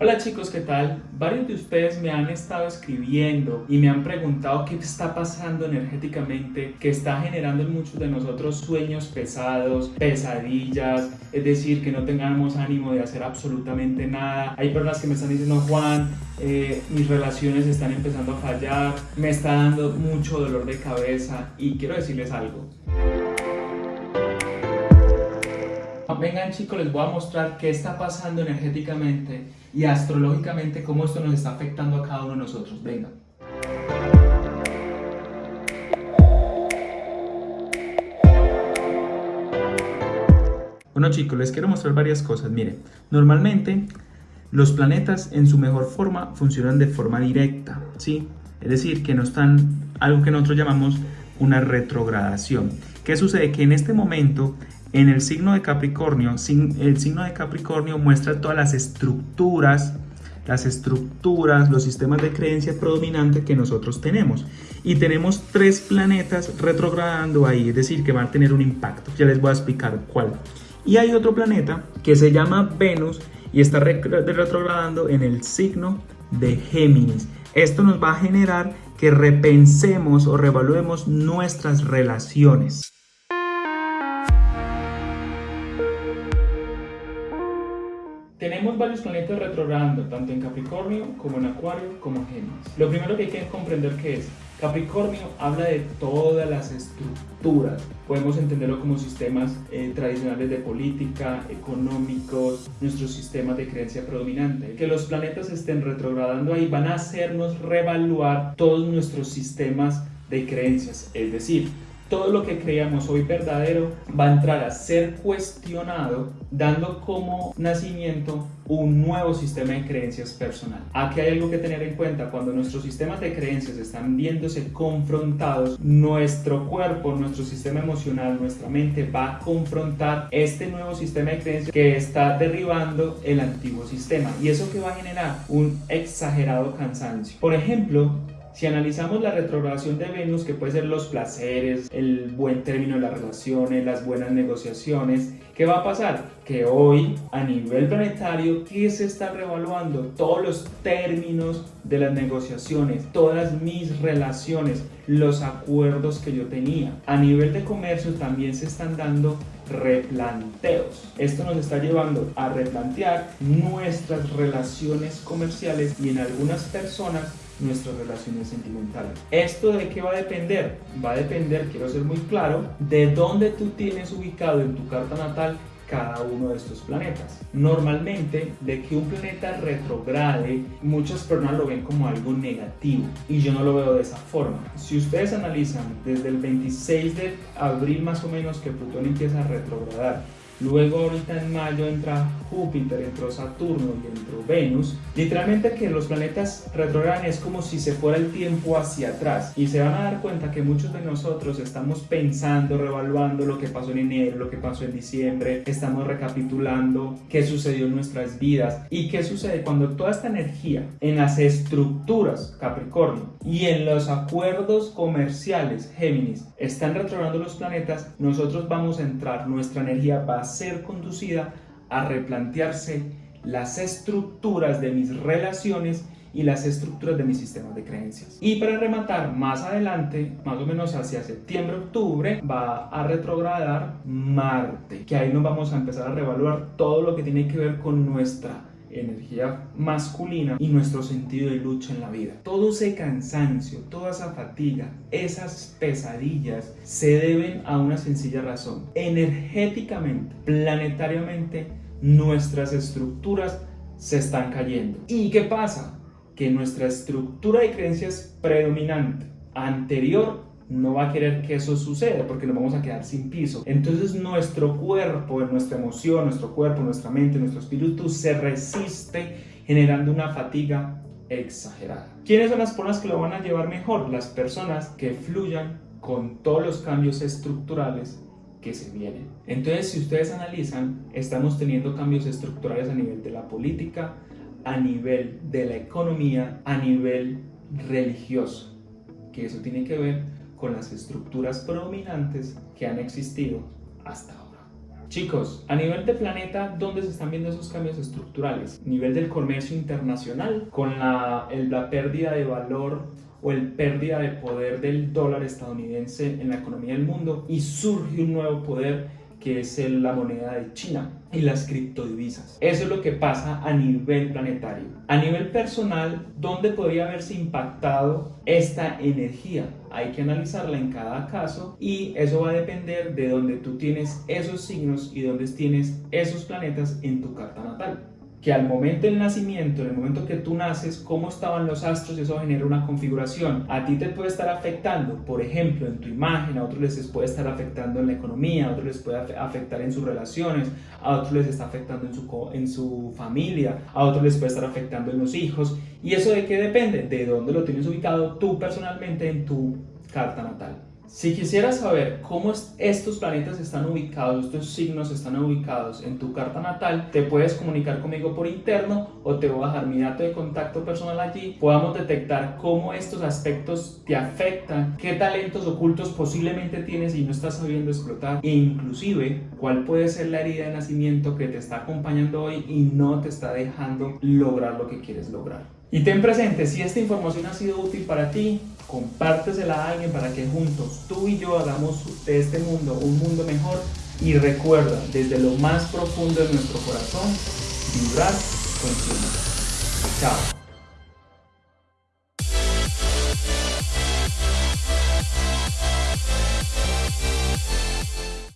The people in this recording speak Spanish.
Hola chicos, ¿qué tal? Varios de ustedes me han estado escribiendo y me han preguntado qué está pasando energéticamente, que está generando en muchos de nosotros sueños pesados, pesadillas, es decir, que no tengamos ánimo de hacer absolutamente nada. Hay personas que me están diciendo, Juan, eh, mis relaciones están empezando a fallar, me está dando mucho dolor de cabeza y quiero decirles algo. Vengan chicos, les voy a mostrar qué está pasando energéticamente y astrológicamente cómo esto nos está afectando a cada uno de nosotros. Vengan. Bueno chicos, les quiero mostrar varias cosas. Miren, normalmente los planetas en su mejor forma funcionan de forma directa, ¿sí? Es decir, que no están, algo que nosotros llamamos una retrogradación. ¿Qué sucede? Que en este momento en el signo de Capricornio, el signo de Capricornio muestra todas las estructuras, las estructuras, los sistemas de creencia predominante que nosotros tenemos. Y tenemos tres planetas retrogradando ahí, es decir, que van a tener un impacto. Ya les voy a explicar cuál. Y hay otro planeta que se llama Venus y está retrogradando en el signo de Géminis. Esto nos va a generar que repensemos o revaluemos nuestras relaciones. Tenemos varios planetas retrogradando, tanto en Capricornio como en Acuario como Géminis. Lo primero que hay que comprender que es, Capricornio habla de todas las estructuras. Podemos entenderlo como sistemas eh, tradicionales de política, económicos, nuestros sistemas de creencia predominante. Que los planetas estén retrogradando ahí van a hacernos revaluar todos nuestros sistemas de creencias. Es decir, todo lo que creíamos hoy verdadero va a entrar a ser cuestionado dando como nacimiento un nuevo sistema de creencias personal. Aquí hay algo que tener en cuenta, cuando nuestros sistemas de creencias están viéndose confrontados, nuestro cuerpo, nuestro sistema emocional, nuestra mente va a confrontar este nuevo sistema de creencias que está derribando el antiguo sistema y eso que va a generar un exagerado cansancio. Por ejemplo, si analizamos la retrogradación de Venus, que puede ser los placeres, el buen término de las relaciones, las buenas negociaciones, ¿qué va a pasar? Que hoy, a nivel planetario, ¿qué se está revaluando? Todos los términos de las negociaciones, todas mis relaciones, los acuerdos que yo tenía. A nivel de comercio también se están dando replanteos. Esto nos está llevando a replantear nuestras relaciones comerciales y en algunas personas nuestras relaciones sentimentales. ¿Esto de qué va a depender? Va a depender, quiero ser muy claro, de dónde tú tienes ubicado en tu carta natal cada uno de estos planetas. Normalmente, de que un planeta retrograde, muchas personas lo ven como algo negativo y yo no lo veo de esa forma. Si ustedes analizan desde el 26 de abril más o menos que Plutón empieza a retrogradar Luego ahorita en mayo entra Júpiter, entró Saturno y entró Venus. Literalmente que los planetas retrogradan es como si se fuera el tiempo hacia atrás. Y se van a dar cuenta que muchos de nosotros estamos pensando, revaluando lo que pasó en enero, lo que pasó en diciembre. Estamos recapitulando qué sucedió en nuestras vidas. Y qué sucede cuando toda esta energía en las estructuras Capricornio y en los acuerdos comerciales Géminis están retrogradando los planetas, nosotros vamos a entrar, nuestra energía a ser conducida a replantearse las estructuras de mis relaciones y las estructuras de mis sistemas de creencias. Y para rematar, más adelante, más o menos hacia septiembre-octubre, va a retrogradar Marte, que ahí nos vamos a empezar a revaluar todo lo que tiene que ver con nuestra energía masculina y nuestro sentido de lucha en la vida. Todo ese cansancio, toda esa fatiga, esas pesadillas se deben a una sencilla razón. Energéticamente, planetariamente, nuestras estructuras se están cayendo. ¿Y qué pasa? Que nuestra estructura de creencias predominante anterior no va a querer que eso suceda porque nos vamos a quedar sin piso. Entonces nuestro cuerpo, nuestra emoción, nuestro cuerpo, nuestra mente, nuestro espíritu se resiste generando una fatiga exagerada. ¿Quiénes son las personas que lo van a llevar mejor? Las personas que fluyan con todos los cambios estructurales que se vienen. Entonces, si ustedes analizan, estamos teniendo cambios estructurales a nivel de la política, a nivel de la economía, a nivel religioso, que eso tiene que ver con las estructuras predominantes que han existido hasta ahora. Chicos, a nivel de planeta, ¿dónde se están viendo esos cambios estructurales? Nivel del comercio internacional, con la, la pérdida de valor o el pérdida de poder del dólar estadounidense en la economía del mundo y surge un nuevo poder que es la moneda de China y las criptodivisas. Eso es lo que pasa a nivel planetario. A nivel personal, ¿dónde podría haberse impactado esta energía? Hay que analizarla en cada caso y eso va a depender de dónde tú tienes esos signos y dónde tienes esos planetas en tu carta natal que al momento del nacimiento, en el momento que tú naces, cómo estaban los astros, eso genera una configuración. A ti te puede estar afectando, por ejemplo, en tu imagen, a otros les puede estar afectando en la economía, a otros les puede afectar en sus relaciones, a otros les está afectando en su, en su familia, a otros les puede estar afectando en los hijos. ¿Y eso de qué depende? De dónde lo tienes ubicado tú personalmente en tu carta natal. Si quisieras saber cómo estos planetas están ubicados, estos signos están ubicados en tu carta natal, te puedes comunicar conmigo por interno o te voy a dejar mi dato de contacto personal allí. Podamos detectar cómo estos aspectos te afectan, qué talentos ocultos posiblemente tienes y no estás sabiendo explotar e inclusive cuál puede ser la herida de nacimiento que te está acompañando hoy y no te está dejando lograr lo que quieres lograr. Y ten presente, si esta información ha sido útil para ti, compártesela a alguien para que juntos tú y yo hagamos de este mundo un mundo mejor y recuerda, desde lo más profundo de nuestro corazón, vibrar con Chao.